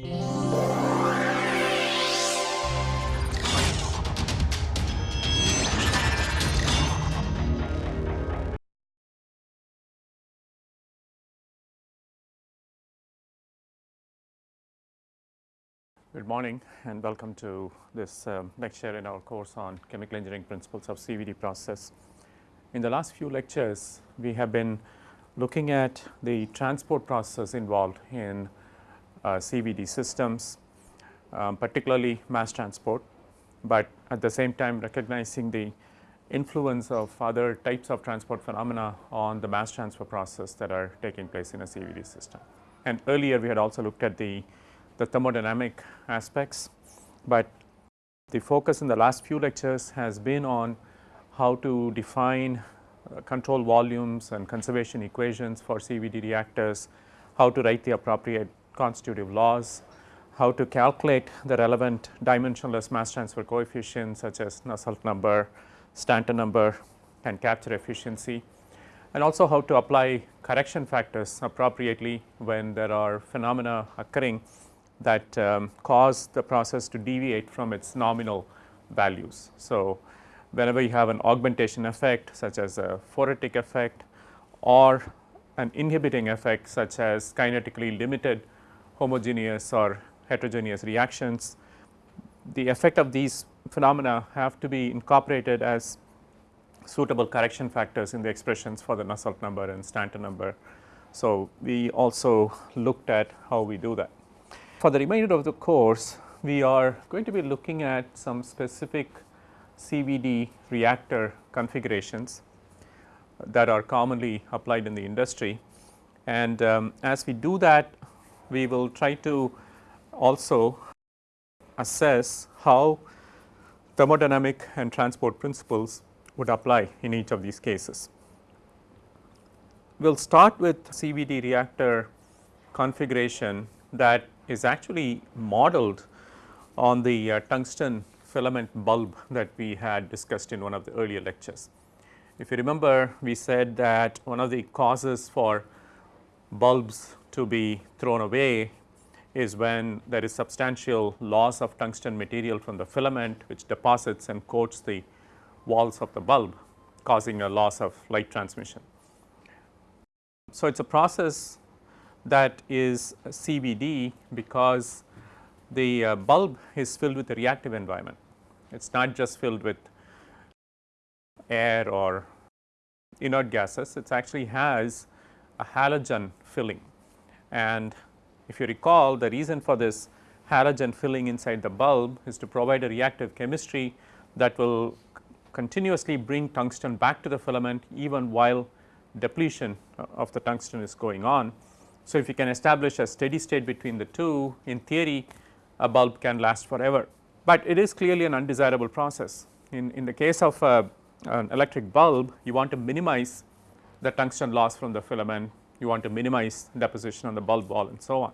Good morning and welcome to this um, lecture in our course on chemical engineering principles of CVD process. In the last few lectures, we have been looking at the transport process involved in CVD systems, um, particularly mass transport, but at the same time recognizing the influence of other types of transport phenomena on the mass transfer process that are taking place in a CVD system. And earlier we had also looked at the the thermodynamic aspects, but the focus in the last few lectures has been on how to define uh, control volumes and conservation equations for CVD reactors, how to write the appropriate constitutive laws, how to calculate the relevant dimensionless mass transfer coefficients such as Nusselt number, Stanton number and capture efficiency and also how to apply correction factors appropriately when there are phenomena occurring that um, cause the process to deviate from its nominal values. So, whenever you have an augmentation effect such as a phoretic effect or an inhibiting effect such as kinetically limited homogeneous or heterogeneous reactions, the effect of these phenomena have to be incorporated as suitable correction factors in the expressions for the Nusselt number and Stanton number. So, we also looked at how we do that. For the remainder of the course, we are going to be looking at some specific CVD reactor configurations that are commonly applied in the industry. And um, as we do that, we will try to also assess how thermodynamic and transport principles would apply in each of these cases. We will start with CVD reactor configuration that is actually modeled on the uh, tungsten filament bulb that we had discussed in one of the earlier lectures. If you remember we said that one of the causes for bulbs to be thrown away is when there is substantial loss of tungsten material from the filament which deposits and coats the walls of the bulb causing a loss of light transmission. So, it is a process that is CVD because the uh, bulb is filled with a reactive environment. It is not just filled with air or inert gases, it actually has a halogen filling. And if you recall the reason for this halogen filling inside the bulb is to provide a reactive chemistry that will continuously bring tungsten back to the filament even while depletion of the tungsten is going on so, if you can establish a steady state between the two in theory a bulb can last forever, but it is clearly an undesirable process. In, in the case of a, an electric bulb you want to minimize the tungsten loss from the filament, you want to minimize deposition on the bulb wall and so on.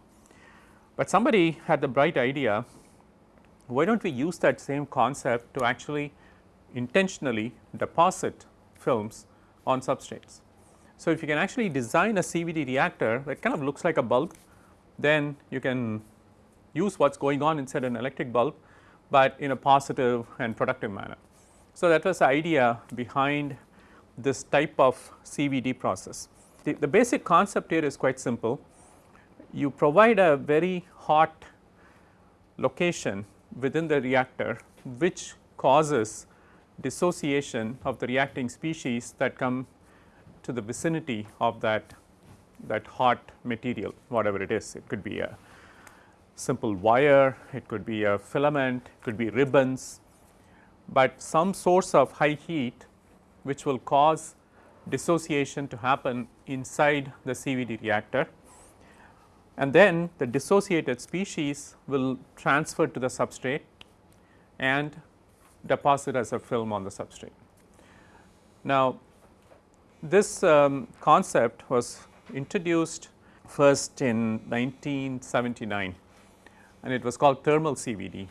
But somebody had the bright idea why do not we use that same concept to actually intentionally deposit films on substrates. So, if you can actually design a CVD reactor that kind of looks like a bulb, then you can use what is going on inside an electric bulb, but in a positive and productive manner. So, that was the idea behind this type of CVD process. The, the basic concept here is quite simple. You provide a very hot location within the reactor which causes dissociation of the reacting species that come to the vicinity of that that hot material whatever it is. It could be a simple wire, it could be a filament, it could be ribbons, but some source of high heat which will cause dissociation to happen inside the CVD reactor and then the dissociated species will transfer to the substrate and deposit as a film on the substrate. Now, this um, concept was introduced first in 1979 and it was called thermal CVD.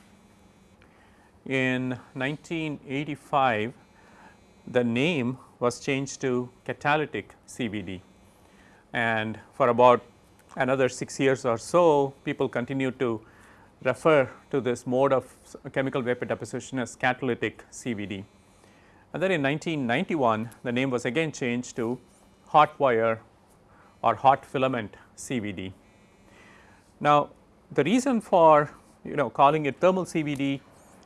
In 1985 the name was changed to catalytic CVD and for about another 6 years or so people continued to refer to this mode of chemical vapor deposition as catalytic CVD. And then in 1991 the name was again changed to hot wire or hot filament CVD. Now the reason for you know calling it thermal CVD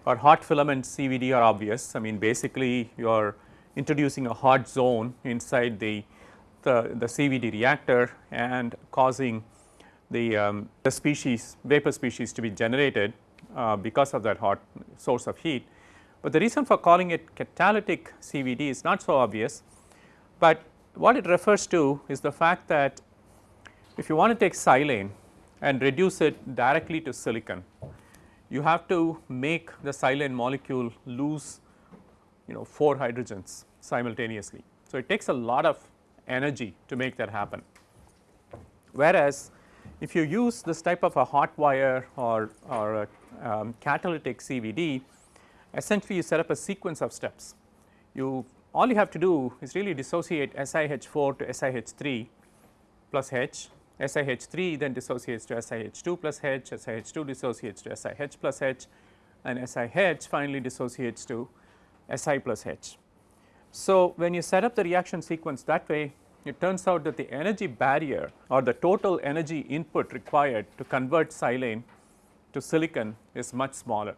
or hot filament CVD are obvious. I mean basically you are introducing a hot zone inside the, the, the CVD reactor and causing the, um, the species vapor species to be generated uh, because of that hot source of heat. But the reason for calling it catalytic CVD is not so obvious, but what it refers to is the fact that if you want to take silane and reduce it directly to silicon, you have to make the silane molecule lose you know 4 hydrogens simultaneously. So, it takes a lot of energy to make that happen. Whereas, if you use this type of a hot wire or, or a um, catalytic CVD, essentially you set up a sequence of steps. You all you have to do is really dissociate SiH4 to SiH3 plus H, SiH3 then dissociates to SiH2 plus H, SiH2 dissociates to SiH plus H and SiH finally dissociates to Si plus H. So, when you set up the reaction sequence that way it turns out that the energy barrier or the total energy input required to convert silane to silicon is much smaller.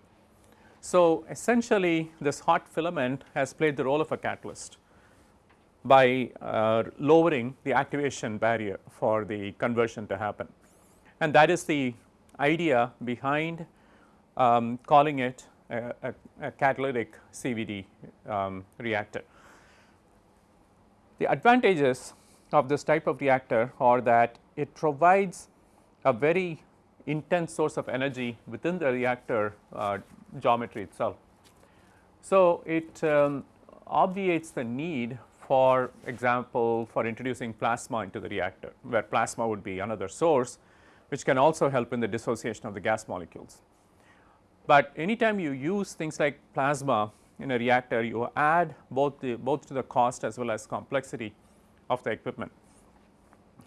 So, essentially this hot filament has played the role of a catalyst by uh, lowering the activation barrier for the conversion to happen. And that is the idea behind um, calling it a, a, catalytic CVD um, reactor. The advantages of this type of reactor are that it provides a very intense source of energy within the reactor uh, geometry itself. So, it um, obviates the need for example for introducing plasma into the reactor where plasma would be another source which can also help in the dissociation of the gas molecules. But anytime you use things like plasma in a reactor you add both the both to the cost as well as complexity of the equipment.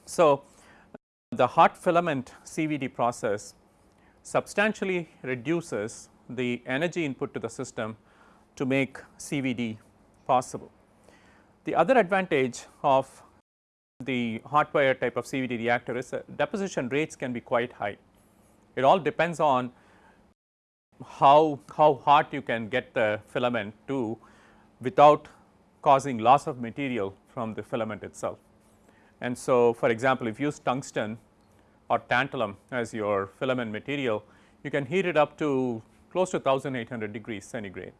So, the hot filament CVD process substantially reduces the energy input to the system to make CVD possible. The other advantage of the hot wire type of CVD reactor is that deposition rates can be quite high. It all depends on how, how hot you can get the filament to without causing loss of material from the filament itself. And so, for example, if you use tungsten or tantalum as your filament material, you can heat it up to close to 1800 degrees centigrade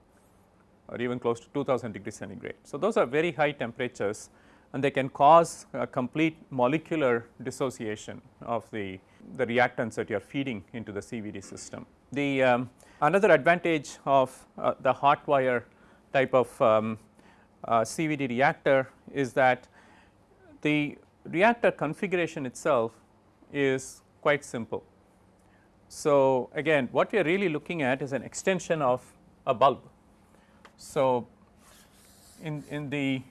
or even close to 2000 degrees centigrade. So, those are very high temperatures and they can cause a complete molecular dissociation of the, the reactants that you are feeding into the CVD system. The um, another advantage of uh, the hot wire type of um, uh, CVD reactor is that the reactor configuration itself is quite simple. So, again what we are really looking at is an extension of a bulb. So, in, in the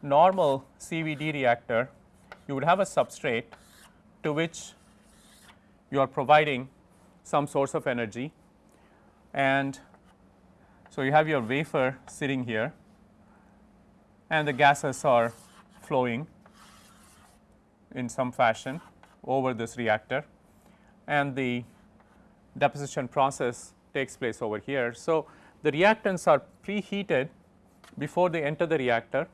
normal CVD reactor you would have a substrate to which you are providing some source of energy and so you have your wafer sitting here and the gases are flowing in some fashion over this reactor and the deposition process takes place over here. So, the reactants are preheated before they enter the reactor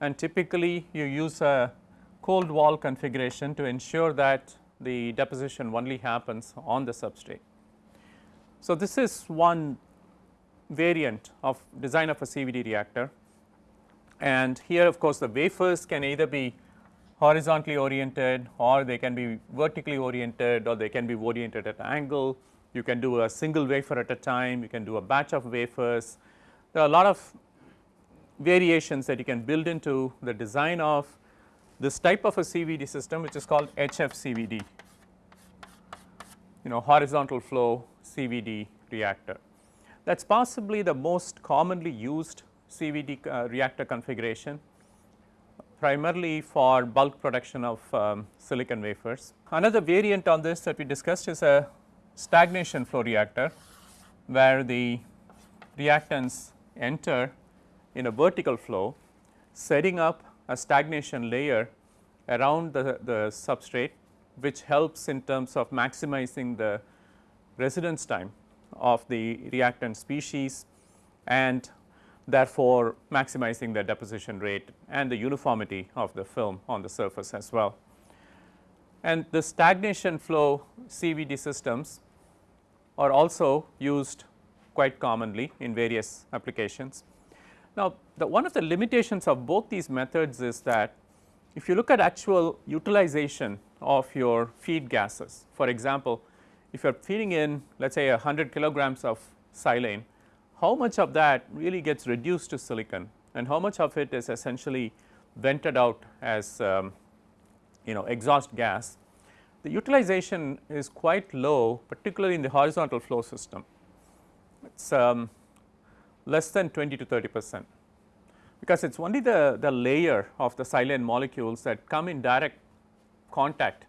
and typically you use a cold wall configuration to ensure that the deposition only happens on the substrate. So, this is one variant of design of a CVD reactor and here of course, the wafers can either be horizontally oriented or they can be vertically oriented or they can be oriented at an angle. You can do a single wafer at a time, you can do a batch of wafers. There are a lot of variations that you can build into the design of this type of a CVD system which is called HFCVD, you know horizontal flow CVD reactor. That is possibly the most commonly used CVD uh, reactor configuration primarily for bulk production of um, silicon wafers. Another variant on this that we discussed is a stagnation flow reactor where the reactants enter in a vertical flow setting up a stagnation layer around the, the substrate which helps in terms of maximizing the residence time of the reactant species and therefore, maximizing the deposition rate and the uniformity of the film on the surface as well. And the stagnation flow CVD systems are also used quite commonly in various applications. Now, the one of the limitations of both these methods is that if you look at actual utilization of your feed gases, for example, if you are feeding in let us say 100 kilograms of silane, how much of that really gets reduced to silicon and how much of it is essentially vented out as um, you know exhaust gas. The utilization is quite low particularly in the horizontal flow system. It is um, less than 20 to 30 percent because it is only the, the layer of the silane molecules that come in direct contact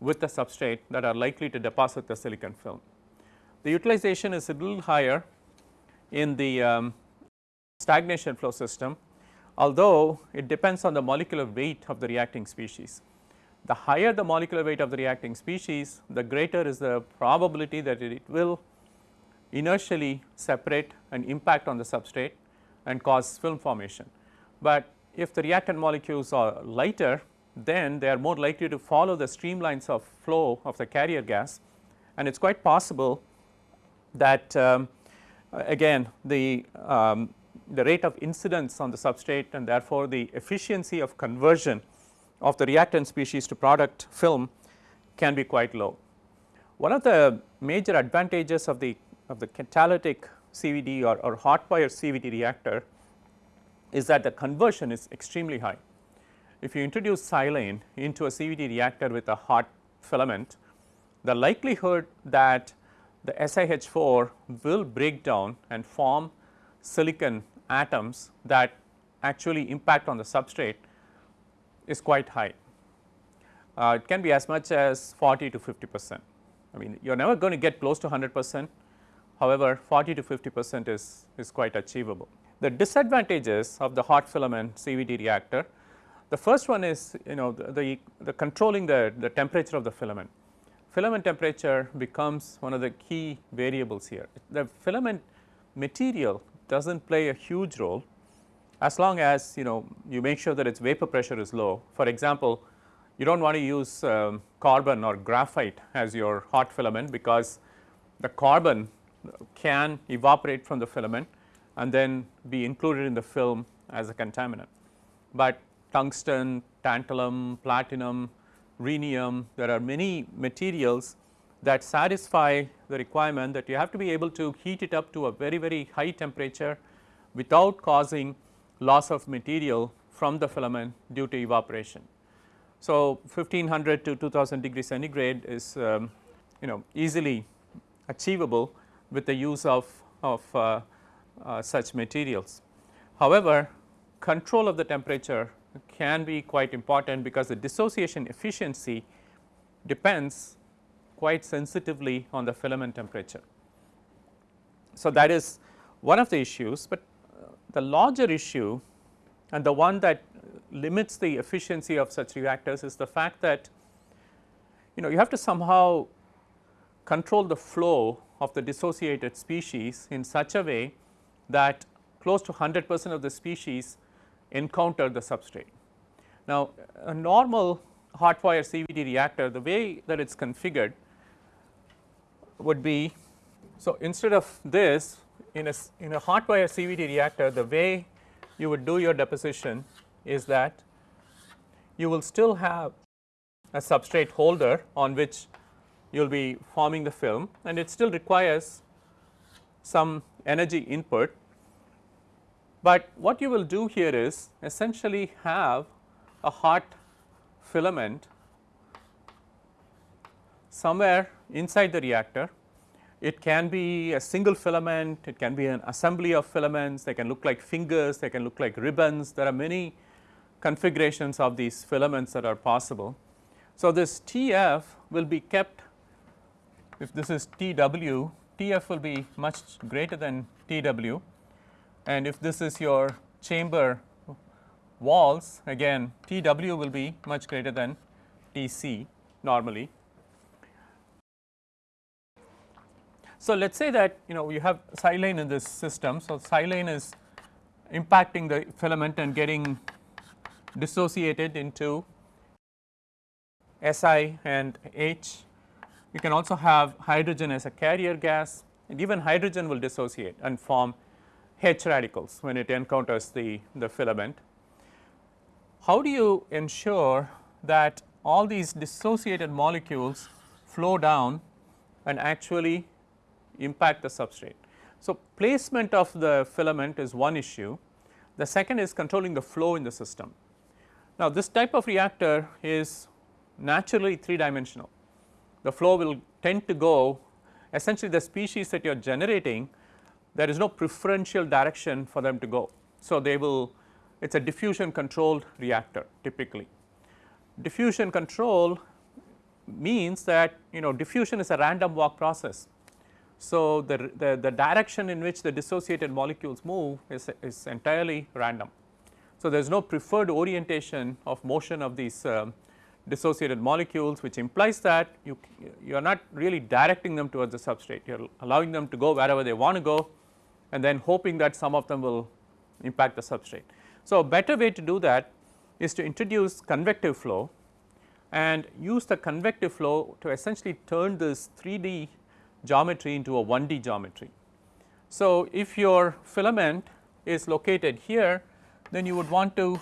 with the substrate that are likely to deposit the silicon film. The utilization is a little higher in the um, stagnation flow system, although it depends on the molecular weight of the reacting species. The higher the molecular weight of the reacting species, the greater is the probability that it will inertially separate and impact on the substrate and cause film formation. But if the reactant molecules are lighter, then they are more likely to follow the streamlines of flow of the carrier gas and it is quite possible that um, again the, um, the rate of incidence on the substrate and therefore, the efficiency of conversion of the reactant species to product film can be quite low. One of the major advantages of the of the catalytic CVD or, or hot wire CVD reactor is that the conversion is extremely high. If you introduce silane into a CVD reactor with a hot filament, the likelihood that the SiH4 will break down and form silicon atoms that actually impact on the substrate is quite high. Uh, it can be as much as 40 to 50 percent. I mean you are never going to get close to 100 percent, however 40 to 50 percent is, is quite achievable. The disadvantages of the hot filament CVD reactor, the first one is you know the, the, the controlling the, the temperature of the filament filament temperature becomes one of the key variables here. The filament material does not play a huge role as long as you know you make sure that its vapor pressure is low. For example, you do not want to use um, carbon or graphite as your hot filament because the carbon can evaporate from the filament and then be included in the film as a contaminant. But tungsten, tantalum, platinum, rhenium, there are many materials that satisfy the requirement that you have to be able to heat it up to a very very high temperature without causing loss of material from the filament due to evaporation. So, 1500 to 2000 degree centigrade is um, you know easily achievable with the use of, of uh, uh, such materials. However, control of the temperature can be quite important because the dissociation efficiency depends quite sensitively on the filament temperature. So, that is one of the issues, but uh, the larger issue and the one that limits the efficiency of such reactors is the fact that you know you have to somehow control the flow of the dissociated species in such a way that close to 100 percent of the species encounter the substrate. Now, a normal hot wire CVD reactor the way that it is configured would be so instead of this in a in a hot wire CVD reactor the way you would do your deposition is that you will still have a substrate holder on which you will be forming the film and it still requires some energy input but what you will do here is essentially have a hot filament somewhere inside the reactor. It can be a single filament, it can be an assembly of filaments, they can look like fingers, they can look like ribbons. There are many configurations of these filaments that are possible. So, this TF will be kept if this is TW, TF will be much greater than TW and if this is your chamber walls again TW will be much greater than TC normally. So, let us say that you know you have silane in this system. So, silane is impacting the filament and getting dissociated into Si and H. You can also have hydrogen as a carrier gas and even hydrogen will dissociate and form H radicals when it encounters the, the filament. How do you ensure that all these dissociated molecules flow down and actually impact the substrate. So, placement of the filament is one issue, the second is controlling the flow in the system. Now, this type of reactor is naturally 3 dimensional, the flow will tend to go essentially the species that you are generating there is no preferential direction for them to go. So, they will it is a diffusion controlled reactor typically. Diffusion control means that you know diffusion is a random walk process. So, the, the, the direction in which the dissociated molecules move is, is entirely random. So, there is no preferred orientation of motion of these um, dissociated molecules which implies that you, you are not really directing them towards the substrate, you are allowing them to go wherever they want to go and then hoping that some of them will impact the substrate. So, a better way to do that is to introduce convective flow and use the convective flow to essentially turn this 3D geometry into a 1D geometry. So, if your filament is located here then you would want to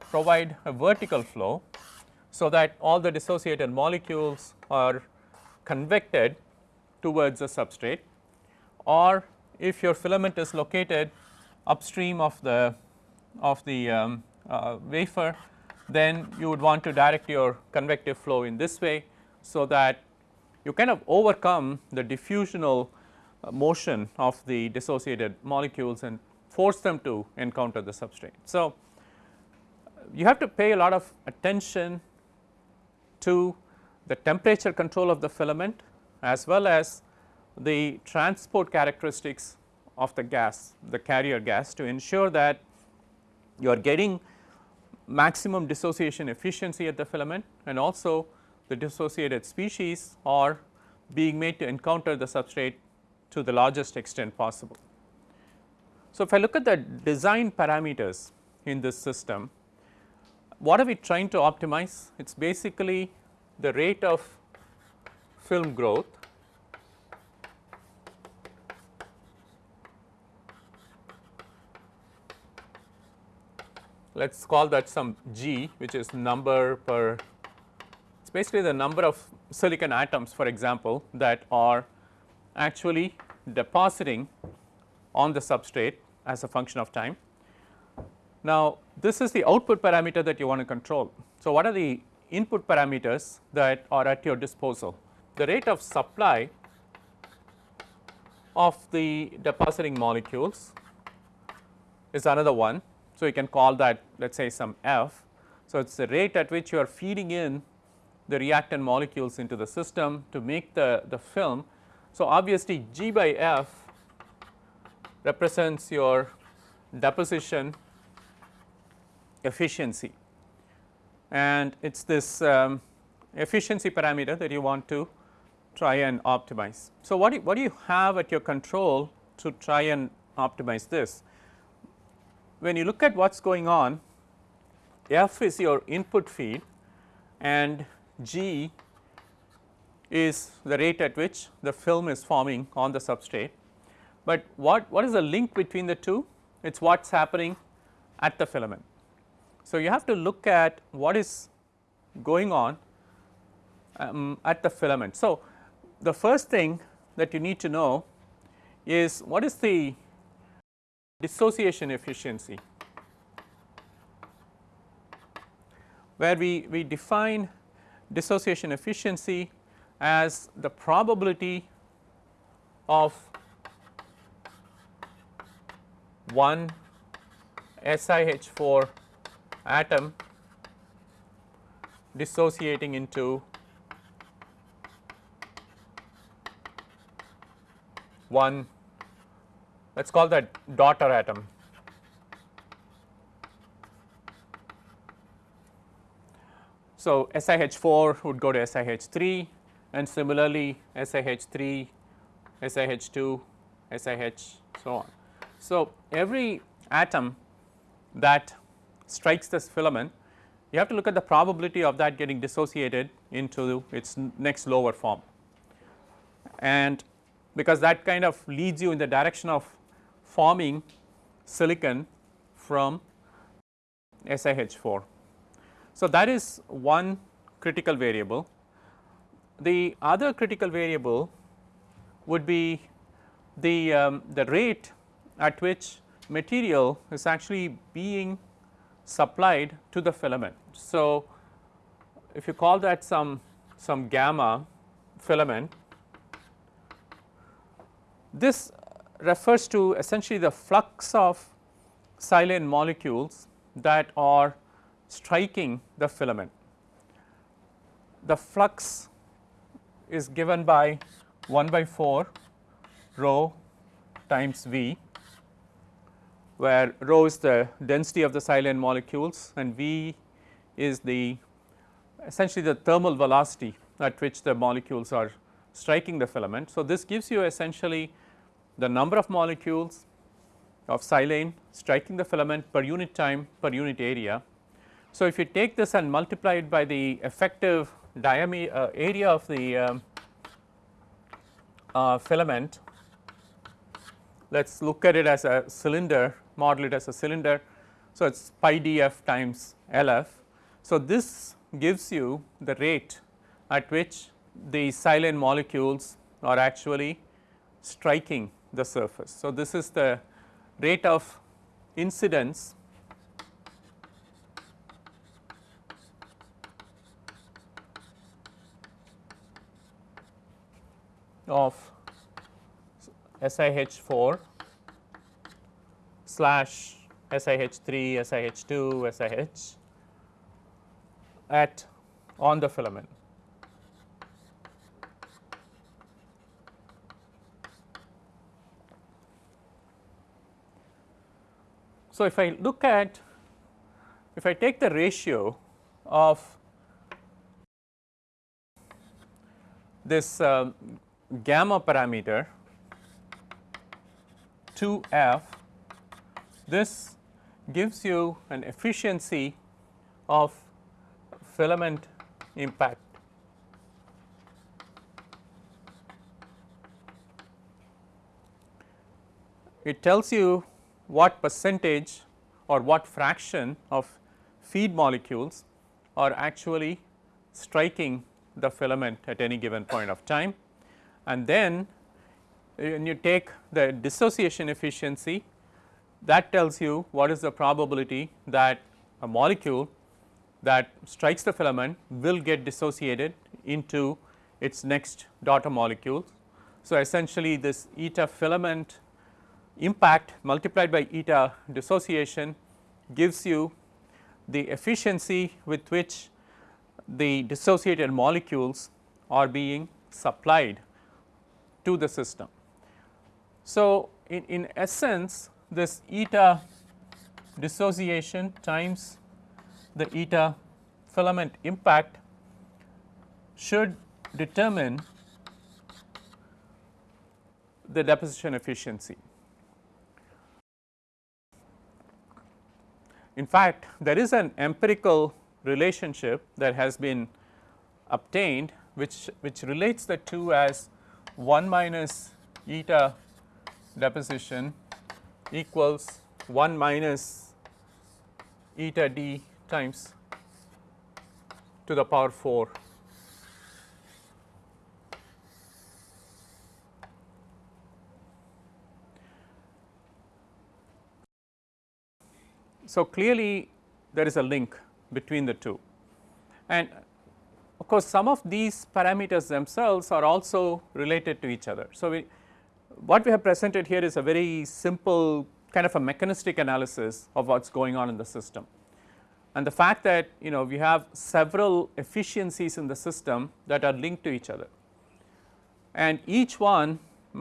provide a vertical flow. So, that all the dissociated molecules are convected towards the substrate or if your filament is located upstream of the of the um, uh, wafer, then you would want to direct your convective flow in this way. So, that you kind of overcome the diffusional uh, motion of the dissociated molecules and force them to encounter the substrate. So, you have to pay a lot of attention to the temperature control of the filament as well as the transport characteristics of the gas, the carrier gas to ensure that you are getting maximum dissociation efficiency at the filament and also the dissociated species are being made to encounter the substrate to the largest extent possible. So, if I look at the design parameters in this system, what are we trying to optimize? It is basically the rate of film growth let us call that some g which is number per it is basically the number of silicon atoms for example that are actually depositing on the substrate as a function of time. Now, this is the output parameter that you want to control. So, what are the input parameters that are at your disposal? The rate of supply of the depositing molecules is another one so, you can call that let us say some f. So, it is the rate at which you are feeding in the reactant molecules into the system to make the, the film. So, obviously, G by f represents your deposition efficiency and it is this um, efficiency parameter that you want to try and optimize. So, what do you, what do you have at your control to try and optimize this? When you look at what is going on f is your input feed and g is the rate at which the film is forming on the substrate. But what, what is the link between the two? It is what is happening at the filament. So, you have to look at what is going on um, at the filament. So, the first thing that you need to know is what is the dissociation efficiency where we, we define dissociation efficiency as the probability of one SiH4 atom dissociating into one let us call that daughter atom. So, SiH4 would go to SiH3 and similarly SiH3, SiH2, SiH so on. So, every atom that strikes this filament you have to look at the probability of that getting dissociated into its next lower form and because that kind of leads you in the direction of forming silicon from SiH4. So, that is one critical variable. The other critical variable would be the, um, the rate at which material is actually being supplied to the filament. So, if you call that some, some gamma filament, this refers to essentially the flux of silane molecules that are striking the filament. The flux is given by 1 by 4 rho times V where rho is the density of the silane molecules and V is the essentially the thermal velocity at which the molecules are striking the filament. So, this gives you essentially the number of molecules of silane striking the filament per unit time per unit area. So, if you take this and multiply it by the effective diameter uh, area of the um, uh, filament, let us look at it as a cylinder model it as a cylinder. So, it is pi df times Lf. So, this gives you the rate at which the silane molecules are actually striking the surface. So, this is the rate of incidence of SiH4 slash SiH3, SiH2, SiH at on the filament. So, if I look at if I take the ratio of this uh, gamma parameter to f this gives you an efficiency of filament impact. It tells you what percentage or what fraction of feed molecules are actually striking the filament at any given point of time. And then when you take the dissociation efficiency that tells you what is the probability that a molecule that strikes the filament will get dissociated into its next daughter molecule. So, essentially this eta filament impact multiplied by eta dissociation gives you the efficiency with which the dissociated molecules are being supplied to the system. So, in, in essence this eta dissociation times the eta filament impact should determine the deposition efficiency. In fact, there is an empirical relationship that has been obtained which, which relates the two as 1 minus eta deposition equals 1 minus eta d times to the power 4 So, clearly there is a link between the two and of course, some of these parameters themselves are also related to each other. So, we what we have presented here is a very simple kind of a mechanistic analysis of what is going on in the system. and the fact that you know we have several efficiencies in the system that are linked to each other and each one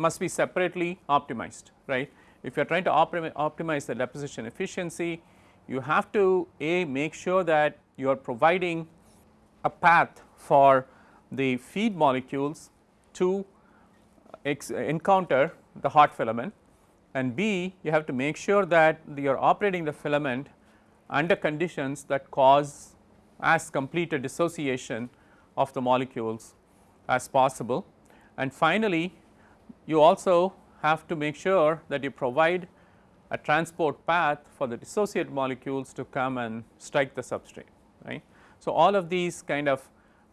must be separately optimized right. If you are trying to optimize the deposition efficiency you have to a make sure that you are providing a path for the feed molecules to uh, uh, encounter the hot filament and B you have to make sure that you are operating the filament under conditions that cause as complete a dissociation of the molecules as possible. And finally, you also have to make sure that you provide a transport path for the dissociated molecules to come and strike the substrate right. So, all of these kind of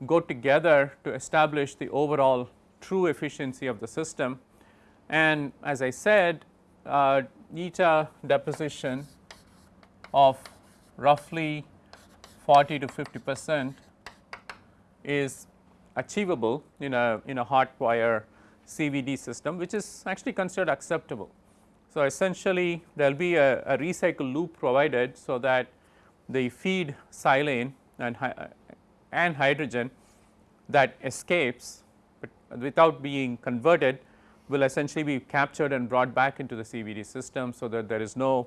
go together to establish the overall true efficiency of the system and as I said uh, eta deposition of roughly 40 to 50 percent is achievable in a in a hot wire CVD system which is actually considered acceptable. So, essentially there will be a, a recycle loop provided so that the feed silane and, uh, and hydrogen that escapes without being converted will essentially be captured and brought back into the CVD system. So, that there is no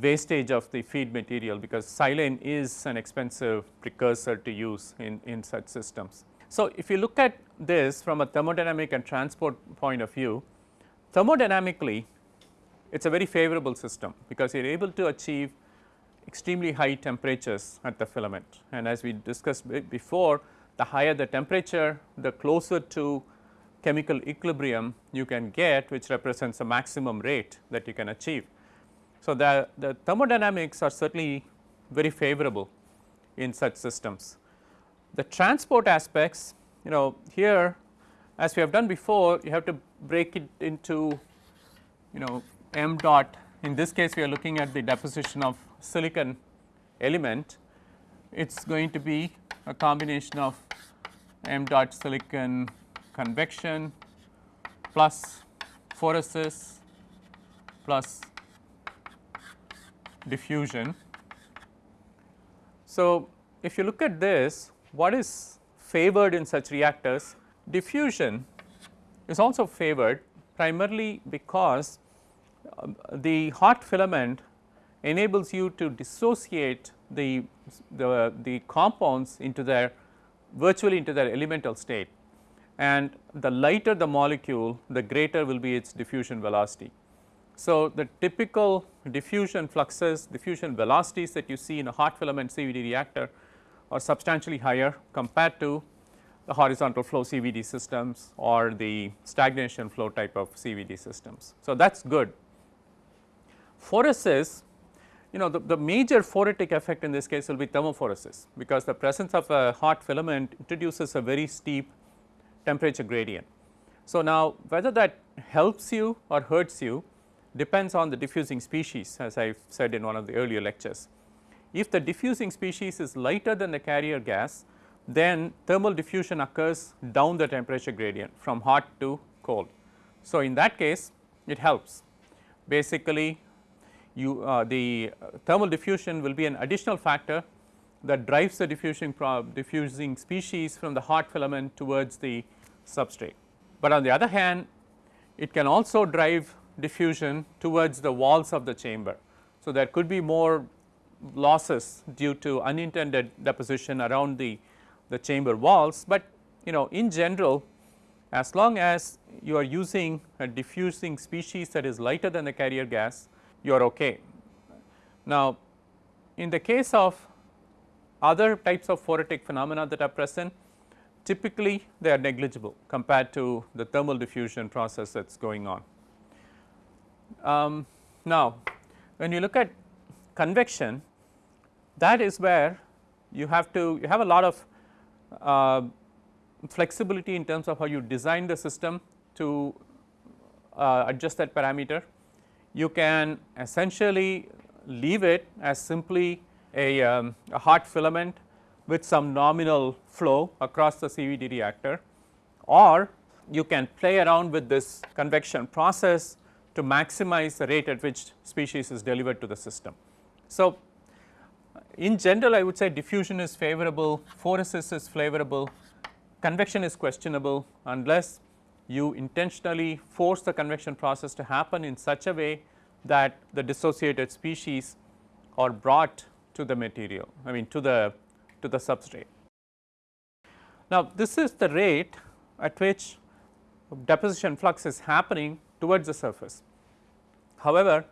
wastage of the feed material because silane is an expensive precursor to use in, in such systems. So, if you look at this from a thermodynamic and transport point of view, thermodynamically it is a very favorable system because you are able to achieve extremely high temperatures at the filament and as we discussed before the higher the temperature the closer to chemical equilibrium you can get which represents a maximum rate that you can achieve. So, the, the thermodynamics are certainly very favorable in such systems. The transport aspects you know here as we have done before you have to break it into you know m dot in this case we are looking at the deposition of silicon element it is going to be a combination of m dot silicon convection plus phoresis plus diffusion. So, if you look at this what is favored in such reactors diffusion is also favored primarily because the hot filament enables you to dissociate the, the, the compounds into their virtually into their elemental state and the lighter the molecule the greater will be its diffusion velocity. So, the typical diffusion fluxes diffusion velocities that you see in a hot filament CVD reactor are substantially higher compared to the horizontal flow CVD systems or the stagnation flow type of CVD systems. So, that is good. Phoresis you know the, the major phoretic effect in this case will be thermophoresis because the presence of a hot filament introduces a very steep temperature gradient. So, now whether that helps you or hurts you depends on the diffusing species as I said in one of the earlier lectures. If the diffusing species is lighter than the carrier gas then thermal diffusion occurs down the temperature gradient from hot to cold. So, in that case it helps basically you uh, the thermal diffusion will be an additional factor that drives the diffusing diffusing species from the hot filament towards the substrate. But on the other hand it can also drive diffusion towards the walls of the chamber. So, there could be more losses due to unintended deposition around the, the chamber walls, but you know in general as long as you are using a diffusing species that is lighter than the carrier gas you are okay. Now, in the case of other types of phoretic phenomena that are present typically they are negligible compared to the thermal diffusion process that is going on. Um, now, when you look at convection that is where you have to you have a lot of uh, flexibility in terms of how you design the system to uh, adjust that parameter. You can essentially leave it as simply a, um, a hot filament with some nominal flow across the CVD reactor or you can play around with this convection process to maximize the rate at which species is delivered to the system. So, In general I would say diffusion is favorable, phoresis is favorable, convection is questionable unless you intentionally force the convection process to happen in such a way that the dissociated species are brought to the material I mean to the to the substrate. Now, this is the rate at which deposition flux is happening towards the surface. However,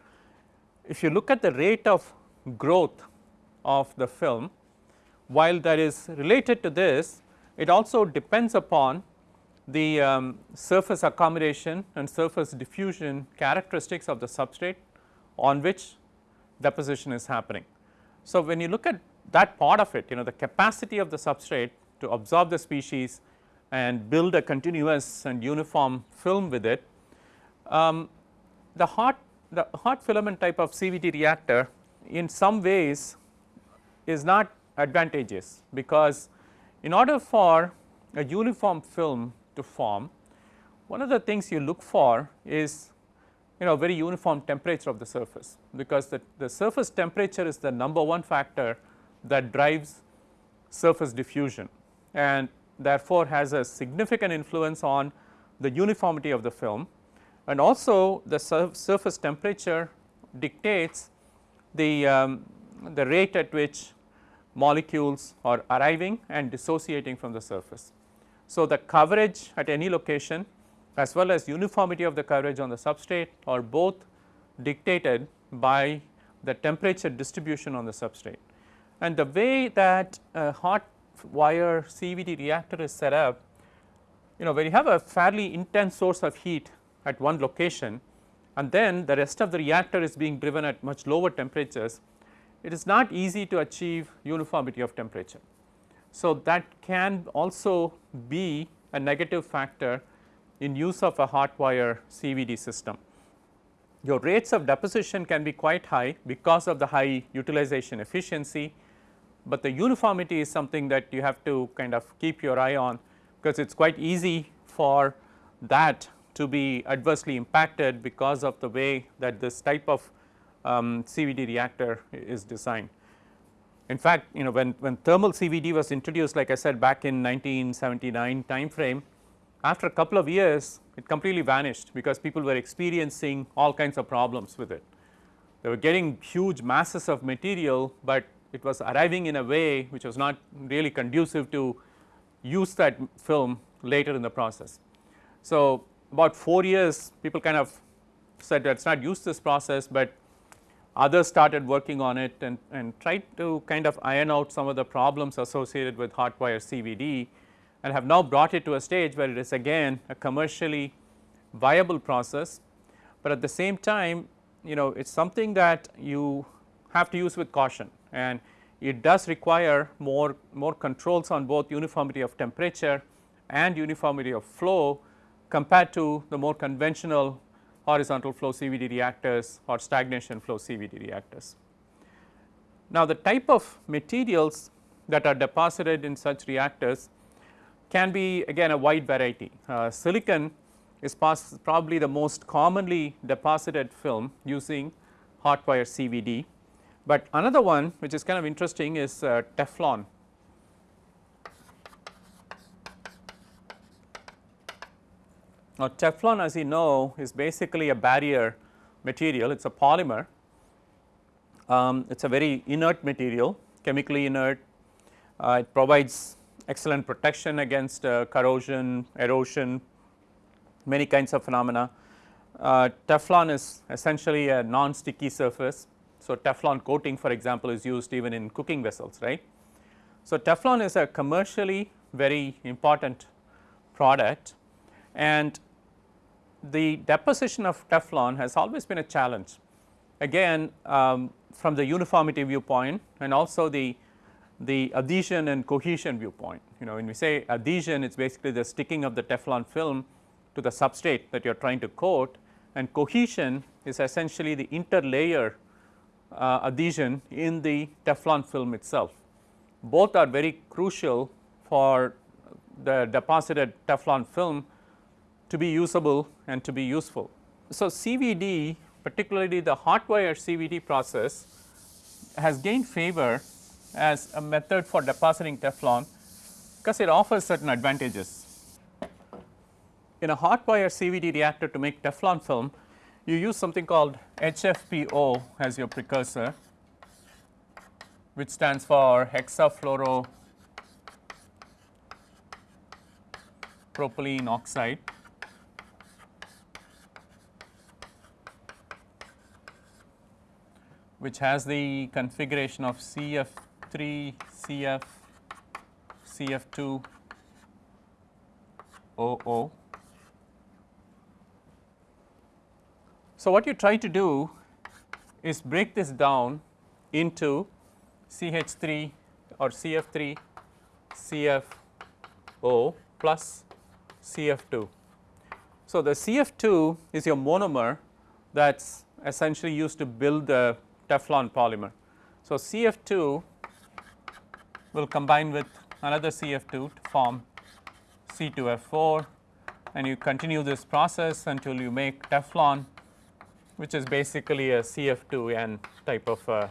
if you look at the rate of growth of the film while that is related to this it also depends upon the um, surface accommodation and surface diffusion characteristics of the substrate on which deposition is happening. So, when you look at that part of it you know the capacity of the substrate to absorb the species and build a continuous and uniform film with it. Um, the hot the hot filament type of CVD reactor in some ways is not advantageous because in order for a uniform film to form one of the things you look for is you know very uniform temperature of the surface because the, the surface temperature is the number one factor that drives surface diffusion and therefore, has a significant influence on the uniformity of the film and also the surface temperature dictates the, um, the rate at which molecules are arriving and dissociating from the surface. So, the coverage at any location as well as uniformity of the coverage on the substrate are both dictated by the temperature distribution on the substrate. And the way that a hot wire CVD reactor is set up, you know when you have a fairly intense source of heat at one location and then the rest of the reactor is being driven at much lower temperatures, it is not easy to achieve uniformity of temperature. So, that can also be a negative factor in use of a hot wire CVD system. Your rates of deposition can be quite high because of the high utilization efficiency but the uniformity is something that you have to kind of keep your eye on because it is quite easy for that to be adversely impacted because of the way that this type of um, CVD reactor is designed. In fact, you know when, when thermal CVD was introduced like I said back in 1979 time frame, after a couple of years it completely vanished because people were experiencing all kinds of problems with it. They were getting huge masses of material, but it was arriving in a way which was not really conducive to use that film later in the process. So, about 4 years people kind of said let us not use this process, but others started working on it and, and tried to kind of iron out some of the problems associated with hot wire CVD and have now brought it to a stage where it is again a commercially viable process, but at the same time you know it is something that you have to use with caution. And it does require more, more controls on both uniformity of temperature and uniformity of flow compared to the more conventional horizontal flow CVD reactors or stagnation flow CVD reactors. Now, the type of materials that are deposited in such reactors can be again a wide variety. Uh, silicon is probably the most commonly deposited film using hot wire CVD but another one which is kind of interesting is uh, Teflon. Now, Teflon as you know is basically a barrier material, it is a polymer, um, it is a very inert material, chemically inert, uh, it provides excellent protection against uh, corrosion, erosion, many kinds of phenomena. Uh, Teflon is essentially a non-sticky surface. So, Teflon coating for example is used even in cooking vessels right. So, Teflon is a commercially very important product and the deposition of Teflon has always been a challenge. Again um, from the uniformity viewpoint and also the, the adhesion and cohesion viewpoint. You know when we say adhesion it is basically the sticking of the Teflon film to the substrate that you are trying to coat and cohesion is essentially the interlayer uh, adhesion in the Teflon film itself. Both are very crucial for the deposited Teflon film to be usable and to be useful. So, CVD particularly the hot wire CVD process has gained favor as a method for depositing Teflon because it offers certain advantages. In a hot wire CVD reactor to make Teflon film, you use something called HFPO as your precursor, which stands for hexafluoro propylene oxide. Which has the configuration of CF3, CF, CF2, OO. So, what you try to do is break this down into CH3 or CF3, CFO plus CF2. So, the CF2 is your monomer that is essentially used to build the Teflon polymer. So, CF2 will combine with another CF2 to form C2F4 and you continue this process until you make Teflon which is basically a CF2N type of uh,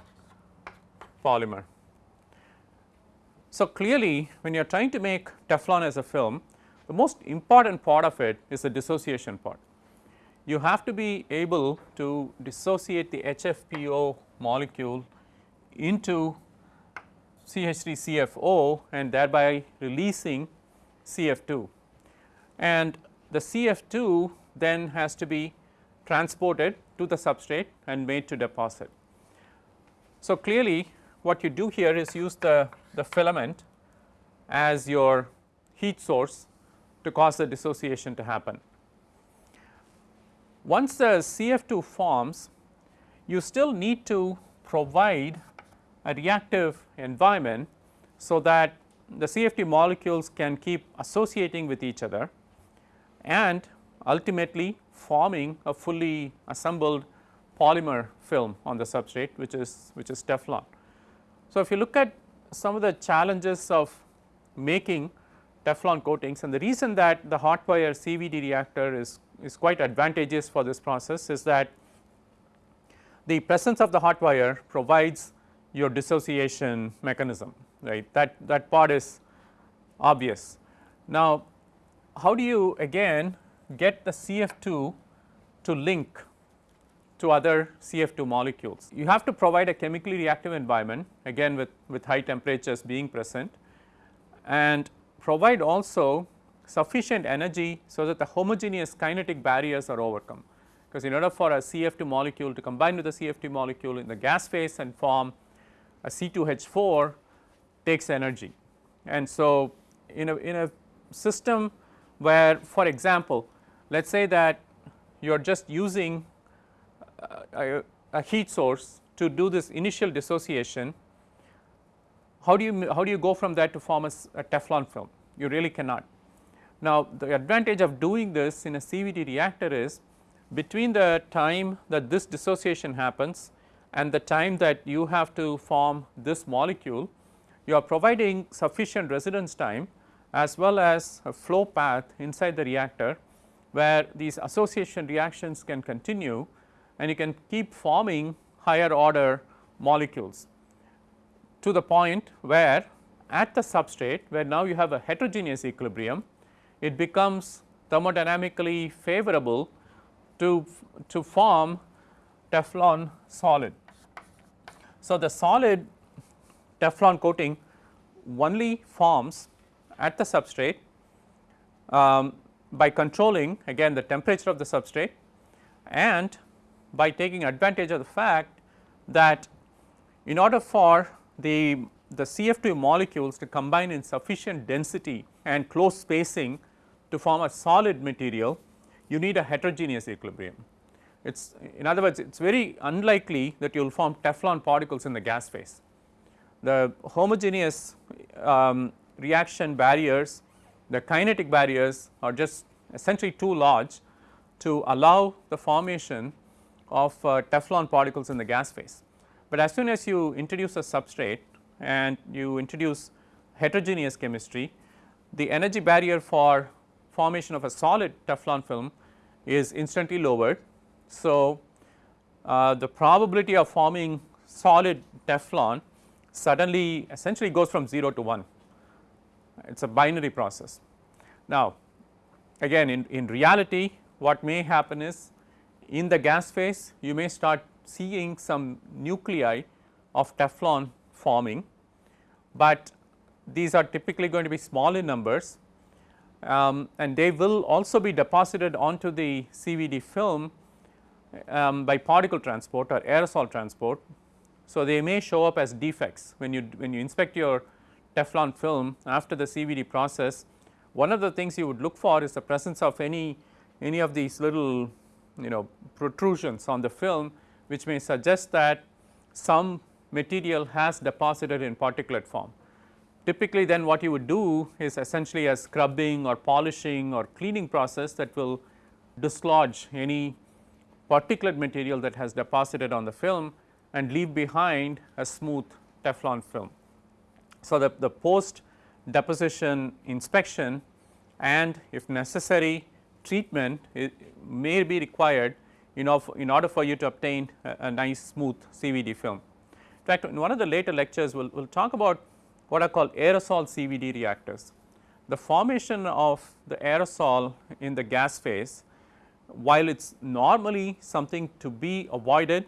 polymer. So, clearly when you are trying to make Teflon as a film the most important part of it is the dissociation part you have to be able to dissociate the HFPO molecule into CH3CFO and thereby releasing CF2 and the CF2 then has to be transported to the substrate and made to deposit. So, clearly what you do here is use the, the filament as your heat source to cause the dissociation to happen. Once the CF2 forms, you still need to provide a reactive environment, so that the CF2 molecules can keep associating with each other and ultimately forming a fully assembled polymer film on the substrate which is which is Teflon. So, if you look at some of the challenges of making Teflon coatings and the reason that the hot wire CVD reactor is is quite advantageous for this process is that the presence of the hot wire provides your dissociation mechanism right that that part is obvious. Now, how do you again get the CF2 to link to other CF2 molecules? You have to provide a chemically reactive environment again with, with high temperatures being present and provide also sufficient energy so that the homogeneous kinetic barriers are overcome. Because in order for a CF2 molecule to combine with a CF2 molecule in the gas phase and form a C2H4 takes energy. And so, in a, in a system where for example, let us say that you are just using uh, a, a, heat source to do this initial dissociation, how do you how do you go from that to form a, a Teflon film? You really cannot. Now, the advantage of doing this in a CVD reactor is between the time that this dissociation happens and the time that you have to form this molecule, you are providing sufficient residence time as well as a flow path inside the reactor where these association reactions can continue and you can keep forming higher order molecules to the point where at the substrate where now you have a heterogeneous equilibrium it becomes thermodynamically favorable to, to form Teflon solid. So, the solid Teflon coating only forms at the substrate um, by controlling again the temperature of the substrate and by taking advantage of the fact that in order for the, the CF2 molecules to combine in sufficient density and close spacing to form a solid material you need a heterogeneous equilibrium. It is in other words it is very unlikely that you will form Teflon particles in the gas phase. The homogeneous um, reaction barriers the kinetic barriers are just essentially too large to allow the formation of uh, Teflon particles in the gas phase. But as soon as you introduce a substrate and you introduce heterogeneous chemistry the energy barrier for formation of a solid Teflon film is instantly lowered. So, uh, the probability of forming solid Teflon suddenly essentially goes from 0 to 1, it is a binary process. Now, again in, in reality what may happen is in the gas phase you may start seeing some nuclei of Teflon forming, but these are typically going to be small in numbers um, and they will also be deposited onto the CVD film um, by particle transport or aerosol transport. So, they may show up as defects when you when you inspect your Teflon film after the CVD process one of the things you would look for is the presence of any any of these little you know protrusions on the film which may suggest that some material has deposited in particulate form. Typically then what you would do is essentially a scrubbing or polishing or cleaning process that will dislodge any particulate material that has deposited on the film and leave behind a smooth Teflon film. So, the, the post deposition inspection and if necessary treatment may be required in, of, in order for you to obtain a, a, nice smooth CVD film. In fact, in one of the later lectures we will we'll talk about what are called aerosol CVD reactors. The formation of the aerosol in the gas phase while it is normally something to be avoided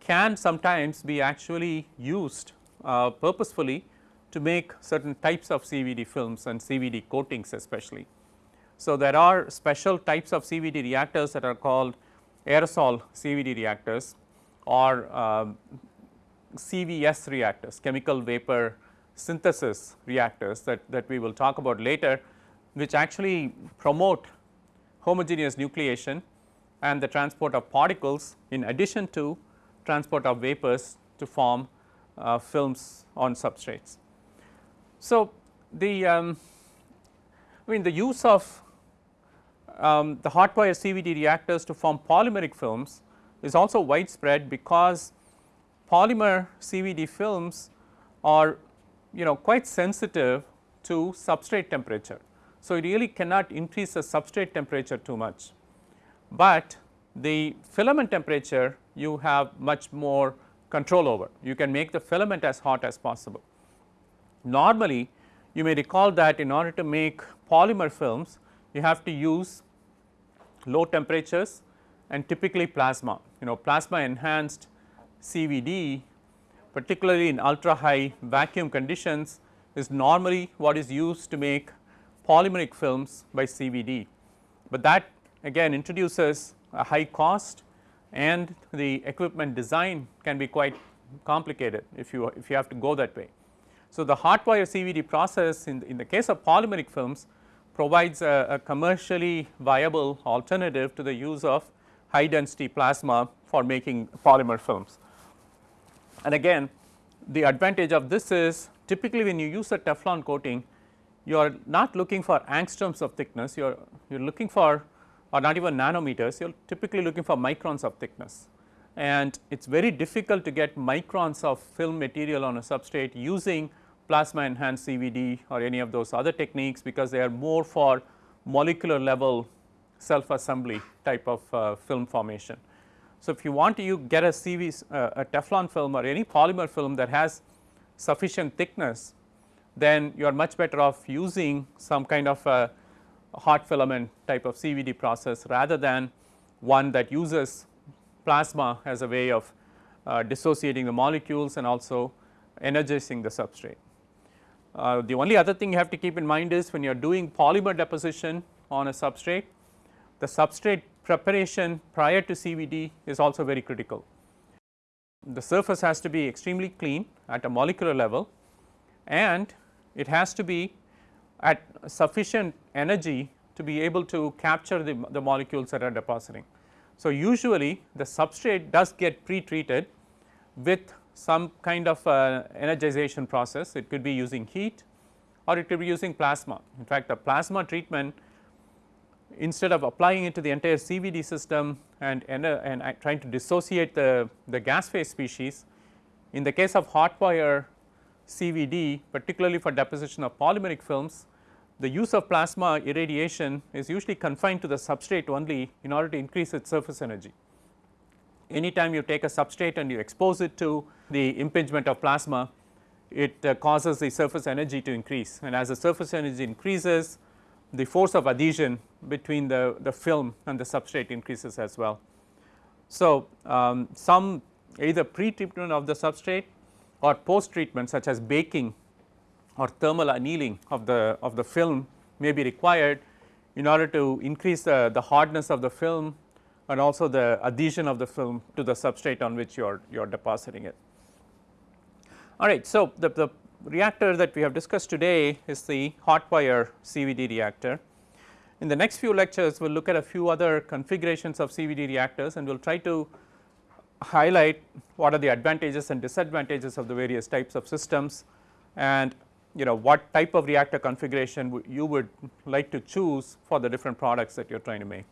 can sometimes be actually used uh, purposefully to make certain types of CVD films and CVD coatings especially. So, there are special types of CVD reactors that are called aerosol CVD reactors or uh, CVS reactors chemical vapor synthesis reactors that, that we will talk about later which actually promote homogeneous nucleation and the transport of particles in addition to transport of vapors to form uh, films on substrates. So, the um, I mean the use of um, the hot wire CVD reactors to form polymeric films is also widespread because polymer CVD films are you know quite sensitive to substrate temperature. So, it really cannot increase the substrate temperature too much, but the filament temperature you have much more control over. You can make the filament as hot as possible. Normally you may recall that in order to make polymer films you have to use low temperatures and typically plasma. You know plasma enhanced CVD particularly in ultra high vacuum conditions is normally what is used to make polymeric films by CVD. But that again introduces a high cost and the equipment design can be quite complicated if you if you have to go that way. So, the hot wire CVD process in the, in the case of polymeric films provides a, a commercially viable alternative to the use of high density plasma for making polymer films. And again the advantage of this is typically when you use a Teflon coating you are not looking for angstroms of thickness, you are you are looking for or not even nanometers, you are typically looking for microns of thickness. And it is very difficult to get microns of film material on a substrate using plasma enhanced CVD or any of those other techniques because they are more for molecular level self assembly type of uh, film formation. So, if you want to you get a CV uh, a Teflon film or any polymer film that has sufficient thickness then you are much better off using some kind of a hot filament type of CVD process rather than one that uses plasma as a way of uh, dissociating the molecules and also energizing the substrate. Uh, the only other thing you have to keep in mind is when you are doing polymer deposition on a substrate, the substrate preparation prior to CVD is also very critical. The surface has to be extremely clean at a molecular level and it has to be at sufficient energy to be able to capture the, the molecules that are depositing. So, usually the substrate does get pre-treated with some kind of uh, energization process. It could be using heat or it could be using plasma. In fact, the plasma treatment instead of applying it to the entire CVD system and, and, uh, and trying to dissociate the, the gas phase species, in the case of hot wire CVD particularly for deposition of polymeric films, the use of plasma irradiation is usually confined to the substrate only in order to increase its surface energy. anytime you take a substrate and you expose it to the impingement of plasma, it uh, causes the surface energy to increase and as the surface energy increases the force of adhesion between the, the film and the substrate increases as well. So, um, some either pre-treatment of the substrate or post treatment such as baking or thermal annealing of the of the film may be required in order to increase the, the hardness of the film and also the adhesion of the film to the substrate on which you are you are depositing it. All right. So, the, the reactor that we have discussed today is the hot wire CVD reactor. In the next few lectures we will look at a few other configurations of CVD reactors and we will try to highlight what are the advantages and disadvantages of the various types of systems and you know what type of reactor configuration you would like to choose for the different products that you are trying to make.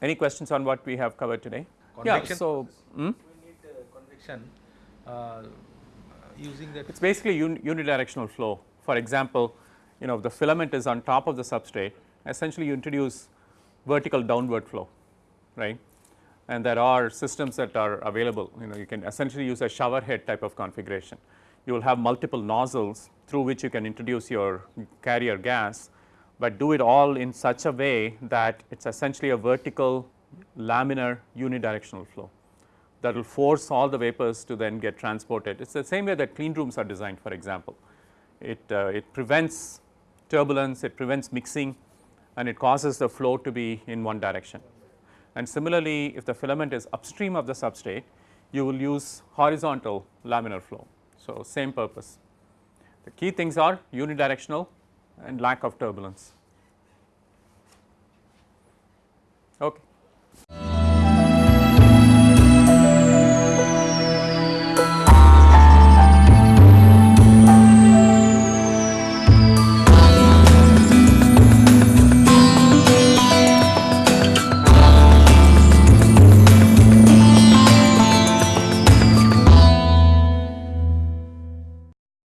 Any questions on what we have covered today? Convection yeah. So, hmm? we need uh, convection uh, using that. It is basically un unidirectional flow. For example, you know if the filament is on top of the substrate essentially you introduce vertical downward flow right and there are systems that are available you know you can essentially use a shower head type of configuration. You will have multiple nozzles through which you can introduce your carrier gas, but do it all in such a way that it is essentially a vertical laminar unidirectional flow that will force all the vapors to then get transported. It is the same way that clean rooms are designed for example. It, uh, it prevents turbulence, it prevents mixing and it causes the flow to be in one direction. And similarly, if the filament is upstream of the substrate, you will use horizontal laminar flow. So, same purpose. The key things are unidirectional and lack of turbulence. Okay.